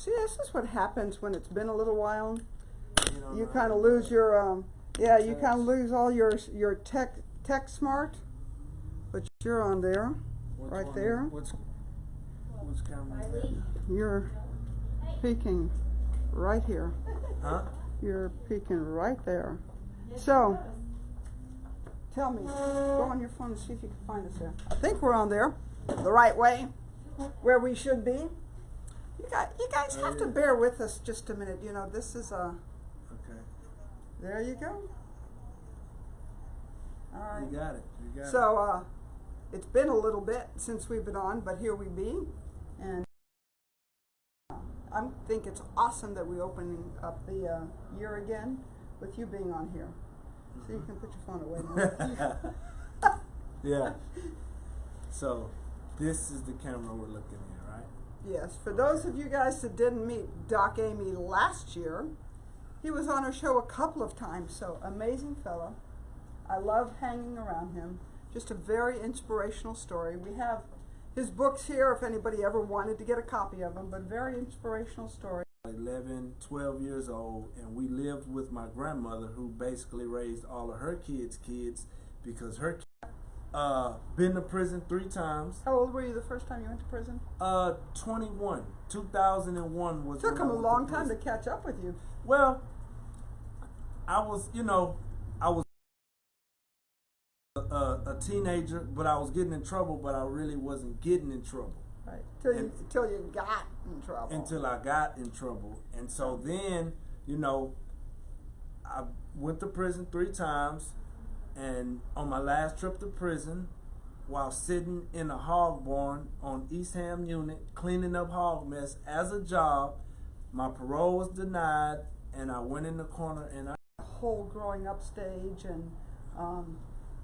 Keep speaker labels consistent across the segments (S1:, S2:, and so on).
S1: See, this is what happens when it's been a little while.
S2: You,
S1: You kind of lose your, um, yeah, you kind of lose all your your tech tech smart, but you're on there,
S2: Which
S1: right there.
S2: Camera? is that?
S1: You're peeking right here.
S2: Huh?
S1: You're peeking right there. So, tell me, go on your phone and see if you can find us there. I think we're on there, the right way, where we should be. You got, you guys have to bear with us just a minute. You know, this is a.
S2: Okay.
S1: There you go. All right.
S2: You got it. You got it.
S1: So uh, it's been a little bit since we've been on, but here we be, and uh, I think it's awesome that we opening up the uh, year again with you being on here. So you can put your phone away
S2: yeah. So, this is the camera we're looking at, right?
S1: Yes, for those of you guys that didn't meet Doc Amy last year, he was on our show a couple of times. So amazing fellow. I love hanging around him. Just a very inspirational story. We have his books here if anybody ever wanted to get a copy of them, but very inspirational story.
S2: 11, 12 years old, and we lived with my grandmother who basically raised all of her kids' kids because her uh been to prison three times.
S1: How old were you the first time you went to prison?
S2: Uh, 21. 2001 was It Took
S1: him a long time to catch up with you.
S2: Well, I was, you know, I was a, a, a teenager, but I was getting in trouble, but I really wasn't getting in trouble
S1: Right. Till you
S2: And-
S1: till you got in trouble.
S2: until I got in trouble. And so then, you know, I went to prison three times, and on my last trip to prison, while sitting in a hog barn on Eastham unit cleaning up hog mess as a job, my parole was denied, and I went in the corner and I
S1: whole growing up stage and um,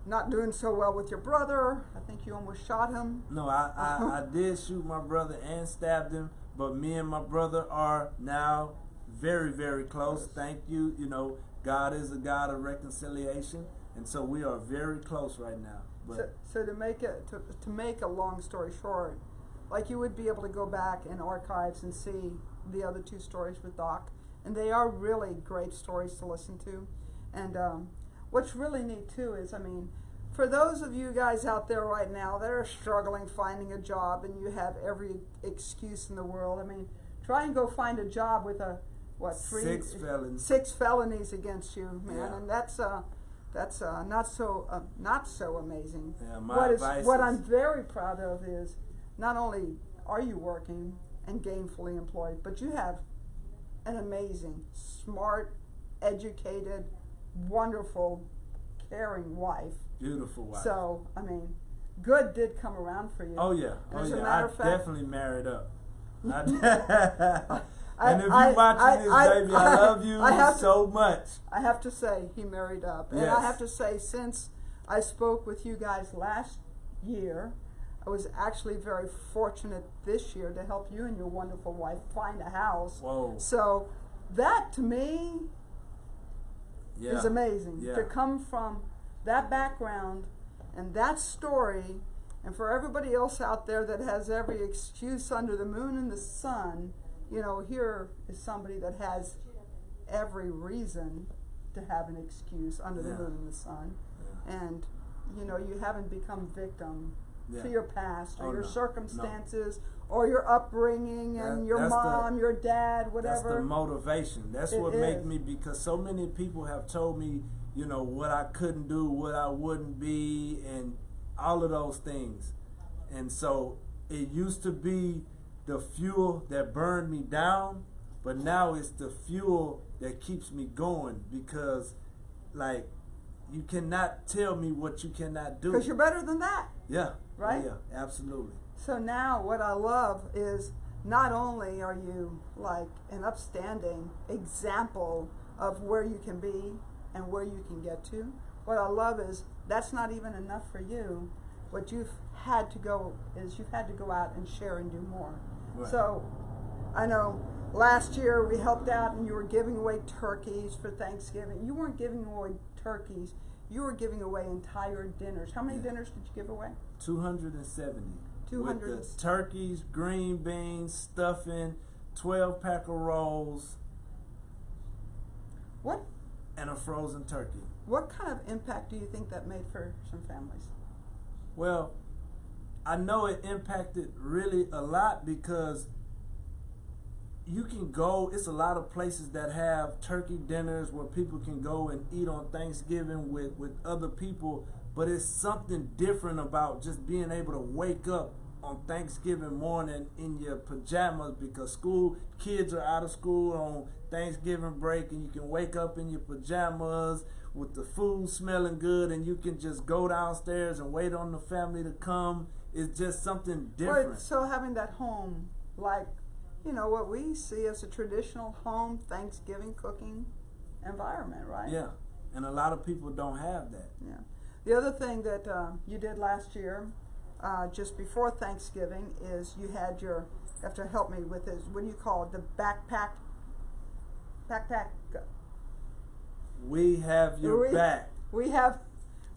S1: not doing so well with your brother. I think you almost shot him.
S2: No, I, I, I did shoot my brother and stabbed him, but me and my brother are now very, very close. Thank you. You know, God is a God of reconciliation, and so we are very close right now.
S1: So,
S2: But
S1: so to make it to, to make a long story short, like you would be able to go back in archives and see the other two stories with Doc, and they are really great stories to listen to. And um, what's really neat too is, I mean, for those of you guys out there right now that are struggling finding a job and you have every excuse in the world, I mean, try and go find a job with a what three
S2: Six felons.
S1: six felonies against you, man,
S2: Yeah.
S1: and that's uh, that's uh, not so uh, not so amazing.
S2: Yeah,
S1: what is what I'm very proud of is not only are you working and gainfully employed, but you have an amazing, smart, educated, wonderful, caring wife.
S2: beautiful wife.
S1: So I mean, good did come around for you.
S2: oh yeah, oh
S1: a
S2: yeah.
S1: matter
S2: I
S1: of fact-
S2: definitely married up. I- and if you're watching
S1: I-
S2: this, baby, I, love you
S1: have to-
S2: so much.
S1: I have to say he married up, and I have to say since I spoke with you guys last year, I was actually very fortunate this year to help you and your wonderful wife find a house.
S2: Whoa.
S1: So that to me
S2: Yeah.
S1: is amazing
S2: Yeah.
S1: to come from that background and that story, and for everybody else out there that has every excuse under the moon and the sun, you know, here is somebody that has every reason to have an excuse under
S2: Yeah.
S1: the moon and the sun,
S2: Yeah.
S1: and you know, you haven't become victim
S2: Yeah.
S1: to your past or
S2: Oh,
S1: your
S2: no. No.
S1: circumstances or your upbringing and your
S2: that's the-
S1: mom, your dad, whatever.
S2: That's the motivation. That's
S1: It
S2: what
S1: made
S2: me because so many people have told me, you know, what I couldn't do, what I wouldn't be, and all of those things. And so it used to be the fuel that burned me down, but now it's the fuel that keeps me going because, like, you cannot tell me what you cannot do.
S1: Because you're better than that.
S2: yeah, Oh,
S1: right?
S2: yeah, absolutely.
S1: So now what I love is not only are you like an upstanding example of where you can be and where you can get to, what I love is that's not even enough for you. What you've had to go is you've had to go out and share and do more.
S2: Right.
S1: So I know last year we helped out and you were giving away turkeys for Thanksgiving. You weren't giving away turkeys, you were giving away entire dinners. How many
S2: Yeah.
S1: dinners did you give away?
S2: 270.
S1: 200.
S2: With the turkeys, green beans, stuffing, twelve pack of rolls,
S1: What
S2: and a frozen turkey.
S1: what kind of impact do you think that made for some families?
S2: Well, I know it impacted really a lot because you can go, it's a lot of places that have turkey dinners where people can go and eat on Thanksgiving with, with other people, but it's something different about just being able to wake up on Thanksgiving morning in your pajamas because school kids are out of school on Thanksgiving break and you can wake up in your pajamas with the food smelling good and you can just go downstairs and wait on the family to come. It's just something different.
S1: Right, so having that home, like, you know, what we see as a traditional home Thanksgiving cooking environment, right?
S2: Yeah, and a lot of people don't have that.
S1: Yeah. The other thing that uh, you did last year, uh, just before Thanksgiving, is you had your. You have to help me with this. What do you call it? The backpack. Backpack.
S2: We have your
S1: We-
S2: back
S1: We have,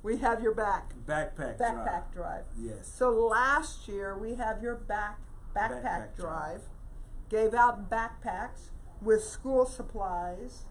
S1: we have your back.
S2: backpack drive.
S1: Backpack drive.
S2: Yes.
S1: So last year we have your back backpack,
S2: Backpack
S1: drive.
S2: drive.
S1: Gave out backpacks with school supplies,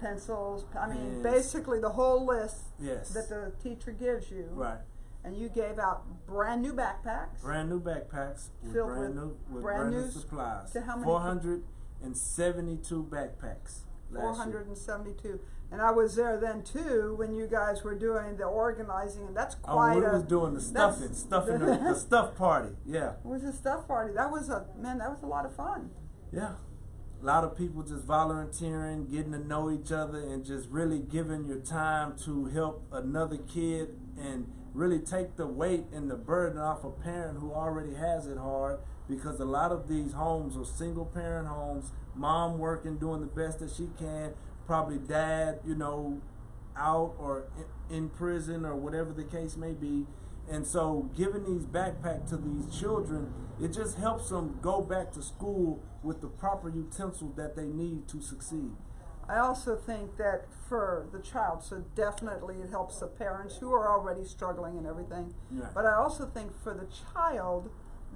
S1: pencils. I mean,
S2: Pens.
S1: basically the whole list
S2: Yes.
S1: that the teacher gives you.
S2: right.
S1: And you gave out brand new backpacks.
S2: Brand new backpacks with
S1: Filled
S2: brand
S1: with
S2: new with
S1: brand
S2: brand,
S1: new
S2: supplies.
S1: to how many
S2: Four hundred and seventy-two backpacks. Last year.
S1: 472. And I was there then too when you guys were doing the organizing, and that's
S2: oh,
S1: quite.
S2: Oh, quite we
S1: a.
S2: was doing the stuffing, stuffing the, the stuff party. Yeah,
S1: It was a stuff party. That was a man. That was a lot of fun.
S2: yeah. A lot of people just volunteering, getting to know each other, and just really giving your time to help another kid and really take the weight and the burden off a parent who already has it hard. Because a lot of these homes are single parent homes, mom working, doing the best that she can, probably dad, you know, out or in, prison or whatever the case may be. And so giving these backpack to these children, it just helps them go back to school with the proper utensils that they need to succeed.
S1: I also think that for the child, so definitely it helps the parents who are already struggling and everything.
S2: Right.
S1: But I also think for the child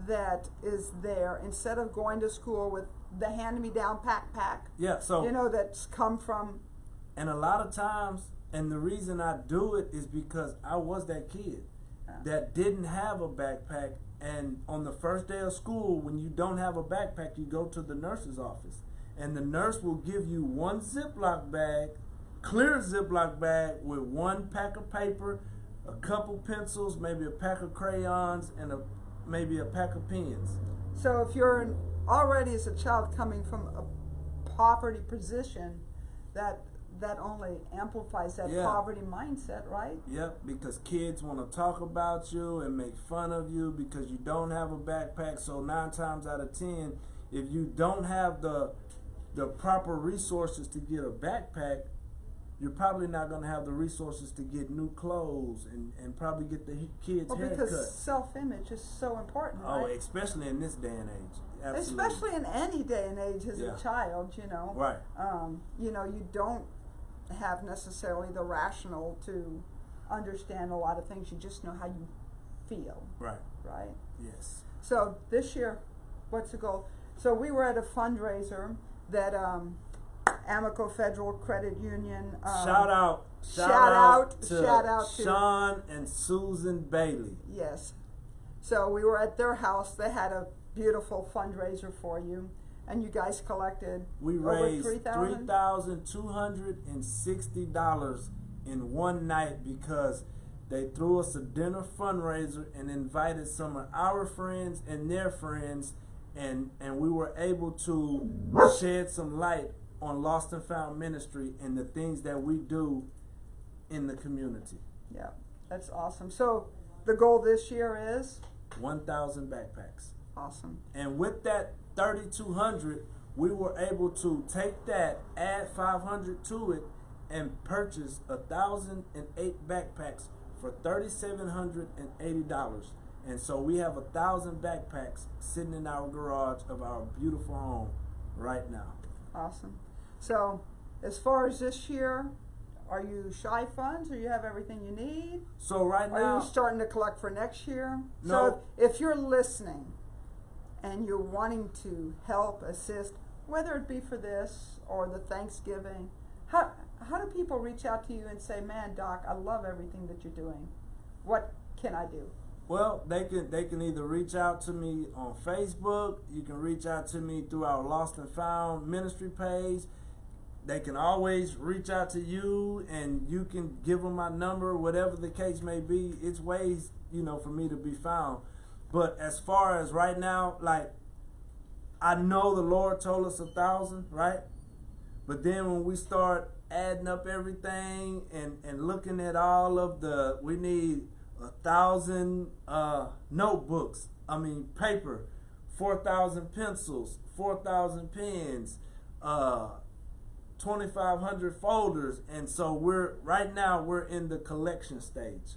S1: that is there, instead of going to school with the hand-me-down backpack,
S2: Yeah, so
S1: you know, that's come from
S2: and a lot of times and the reason I do it is because I was that kid that didn't have a backpack and on the first day of school when you don't have a backpack you go to the nurse's office and the nurse will give you one Ziploc bag clear Ziploc bag with one pack of paper a couple pencils maybe a pack of crayons and a maybe a pack of pens
S1: So if you're an, already as a child coming from a poverty position, that that only amplifies that
S2: Yeah.
S1: poverty mindset, right?
S2: Yep, because kids want to talk about you and make fun of you because you don't have a backpack. So nine times out of ten, if you don't have the the proper resources to get a backpack, you're probably not going to have the resources to get new clothes and, and probably get the he- kids
S1: Well,
S2: haircut.
S1: because self-image is so important,
S2: Oh,
S1: right?
S2: especially in this day and age. Absolutely.
S1: Especially in any day and age as
S2: Yeah.
S1: a child, you know.
S2: Right.
S1: Um, you know, you don't have necessarily the rational to understand a lot of things. You just know how you feel,
S2: Right.
S1: right?
S2: Yes.
S1: So this year, what's the goal? So we were at a fundraiser that um, Amoco Federal Credit Union. Um,
S2: shout out. Shout,
S1: shout
S2: out,
S1: out-
S2: to
S1: shout out to-
S2: Sean and Susan Bailey.
S1: Yes. So we were at their house. They had a beautiful fundraiser for you, and you guys collected
S2: We raised
S1: three thousand
S2: two hundred and sixty dollars in one night because they threw us a dinner fundraiser and invited some of our friends and their friends, and and we were able to shed some light on Lost and Found Ministry and the things that we do in the community.
S1: Yeah, that's awesome. So the goal this year is
S2: One thousand backpacks.
S1: awesome.
S2: And with that 3200, we were able to take that, add 500 to it, and purchase a thousand and eight backpacks for $3,780. And so we have a thousand backpacks sitting in our garage of our beautiful home right now.
S1: Awesome. So, as far as this year, are you shy funds or you have everything you need?
S2: So right
S1: Are
S2: now,
S1: you starting to collect for next year?
S2: No.
S1: So, if you're listening and you're wanting to help, assist, whether it be for this or the Thanksgiving, how, how do people reach out to you and say, man, Doc, I love everything that you're doing. What can I do?
S2: Well, they can they can either reach out to me on Facebook. You can reach out to me through our Lost and Found ministry page. They can always reach out to you, and you can give them my number, whatever the case may be. It's ways you know for me to be found. But as far as right now, like I know the Lord told us a thousand, right? But then when we start adding up everything and, and looking at all of the, we need a thousand uh, notebooks. I mean paper, four thousand pencils, four thousand pens, uh, twenty five hundred folders, and so we're right now we're in the collection stage.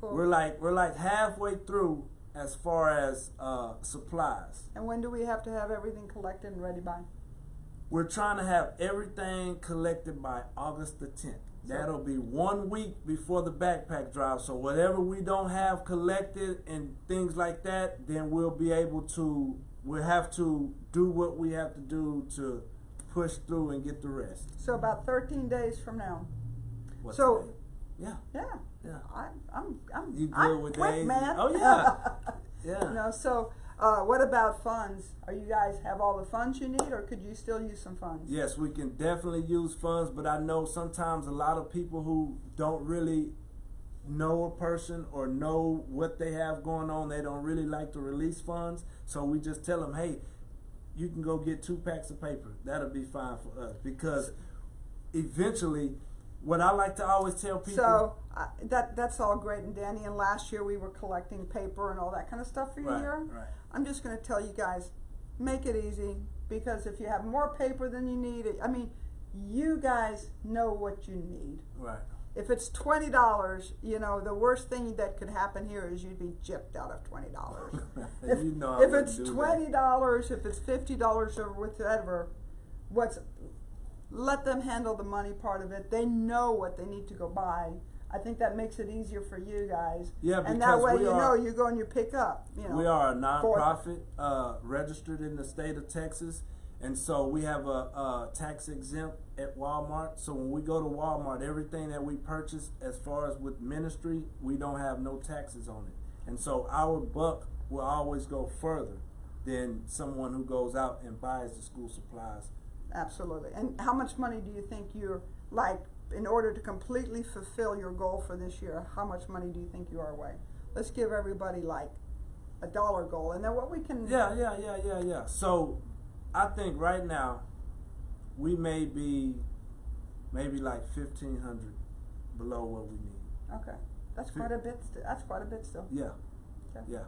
S1: Cool.
S2: We're like we're like halfway through as far as uh, supplies.
S1: and when do we have to have everything collected and ready by?
S2: We're trying to have everything collected by August the 10th. That'll be one week before the backpack drive. So whatever we don't have collected and things like that, then we'll be able to. We'll have to do what we have to do to push through and get the rest.
S1: So about 13 days from now.
S2: What's
S1: So-
S2: that? yeah,
S1: Yeah.
S2: yeah,
S1: I, I'm, I'm,
S2: You good
S1: I'm
S2: with
S1: quick,
S2: days?
S1: man.
S2: Oh, yeah. yeah.
S1: you know, so uh, what about funds? Are you guys have all the funds you need, or could you still use some funds?
S2: Yes, we can definitely use funds, but I know sometimes a lot of people who don't really know a person or know what they have going on, they don't really like to release funds. So we just tell them, hey, you can go get two packs of paper. That'll be fine for us because eventually, what I like to always tell people.
S1: So uh, that that's all great and dandy. And last year we were collecting paper and all that kind of stuff for you
S2: right,
S1: here.
S2: right.
S1: I'm just going to tell you guys, make it easy because if you have more paper than you need, I mean, you guys know what you need.
S2: Right.
S1: If it's twenty dollars, you know the worst thing that could happen here is you'd be gypped out of twenty dollars. if
S2: you know
S1: if it's twenty dollars, if it's fifty dollars or whatever, what's let them handle the money part of it. They know what they need to go buy. I think that makes it easier for you guys.
S2: Yeah, because
S1: and that way you
S2: are-
S1: know you go and you pick up. You know.
S2: We are a nonprofit uh, registered in the state of Texas, and so we have a, a tax exempt at Walmart. So when we go to Walmart, everything that we purchase, as far as with ministry, we don't have no taxes on it, and so our buck will always go further than someone who goes out and buys the school supplies.
S1: Absolutely. And how much money do you think you're like in order to completely fulfill your goal for this year? How much money do you think you are away? Let's give everybody like a dollar goal, and then what we can.
S2: Yeah, yeah, yeah, yeah, yeah. So I think right now we may be maybe like fifteen hundred below what we need.
S1: Okay, that's quite a bit. St- that's quite a bit still.
S2: Yeah,
S1: Okay.
S2: yeah.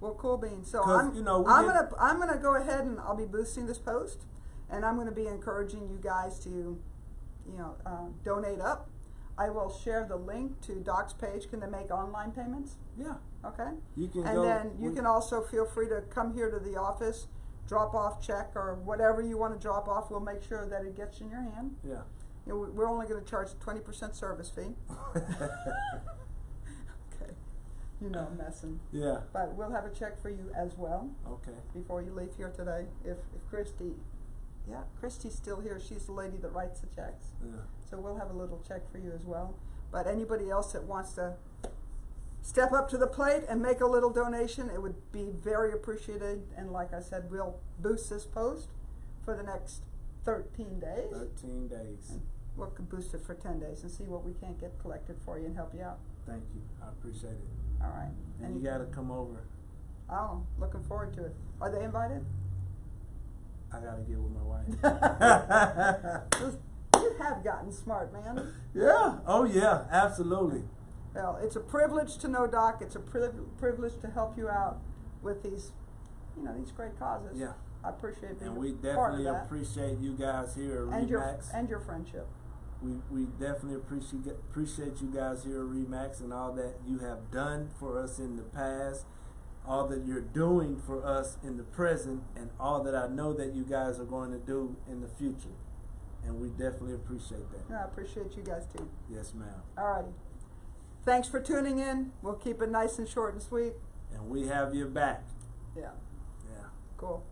S1: Well, cool beans. So I'm,
S2: you know,
S1: I'm gonna, I'm gonna go ahead and I'll be boosting this post, and I'm gonna be encouraging you guys to, you know, uh, donate up. I will share the link to Doc's page. Can they make online payments?
S2: Yeah,
S1: Okay.
S2: you can
S1: And then you can also feel free to come here to the office, drop off check or whatever you want to drop off. We'll make sure that it gets in your hand.
S2: Yeah.
S1: You know, we- we're only going to charge a twenty percent service fee. Okay. You know, I'm messing.
S2: yeah.
S1: But we'll have a check for you as well
S2: Okay.
S1: before you leave here today. If, if Christy, yeah, Christy's still here. She's the lady that writes the checks.
S2: Yeah.
S1: So we'll have a little check for you as well. But anybody else that wants to step up to the plate and make a little donation, it would be very appreciated. And like I said, we'll boost this post for the next 13 days.
S2: Thirteen days.
S1: We'll boost it for 10 days and see what we can't get collected for you and help you out.
S2: Thank you. I appreciate it.
S1: All right.
S2: And you got to come over.
S1: Oh, looking forward to it. Are they invited?
S2: I got to get with my wife.
S1: You have gotten smart, man.
S2: yeah. Oh yeah. Absolutely.
S1: Well, it's a privilege to know Doc. It's a priv- privilege to help you out with these, you know, these great causes.
S2: Yeah.
S1: I appreciate being
S2: And we
S1: a part of
S2: definitely appreciate you guys here at
S1: and your
S2: Remax.
S1: and your friendship.
S2: we, we definitely appreciate appreciate you guys here at Remax and all that you have done for us in the past, all that you're doing for us in the present, and all that I know that you guys are going to do in the future. And we definitely appreciate that.
S1: Yeah, I appreciate you guys too.
S2: Yes, ma'am.
S1: Alrighty. Thanks for tuning in. We'll keep it nice and short and sweet.
S2: And we have your back.
S1: Yeah.
S2: Yeah.
S1: cool.